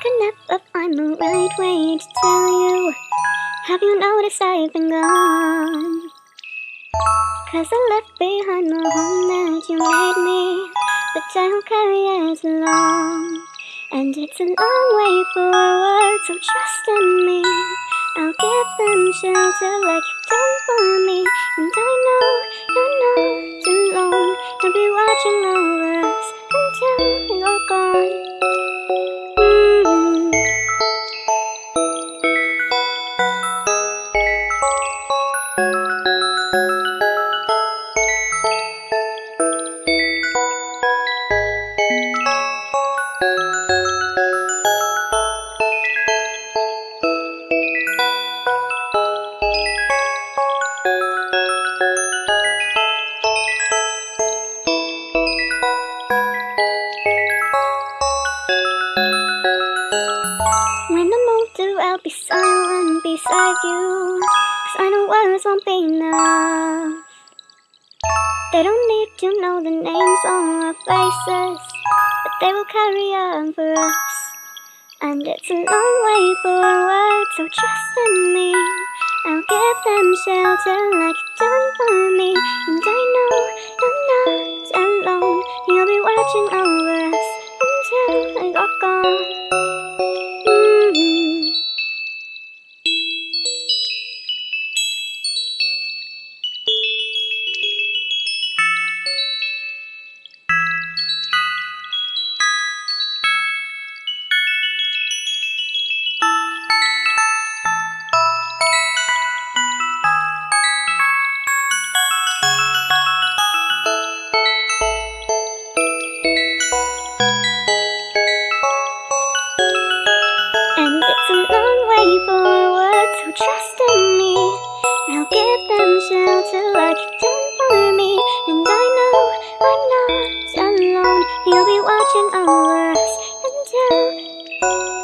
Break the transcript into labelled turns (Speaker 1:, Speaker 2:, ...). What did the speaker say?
Speaker 1: I could never find the right way to tell you. Have you noticed I've been gone? Cause I left behind the home that you made me, but I don't carry as long. And it's a long way forward, so trust in me. I'll give them shelter like I'll be silent beside you. Cause I know words won't be enough. They don't need to know the names on our faces, but they will carry on for us. And it's a long way forward, so trust in me. I'll give them shelter like you've done for me. And I know you're not alone. You'll be watching over us until you're gone. give them shelter like you did for me. And I know I'm not alone. You'll be watching over us until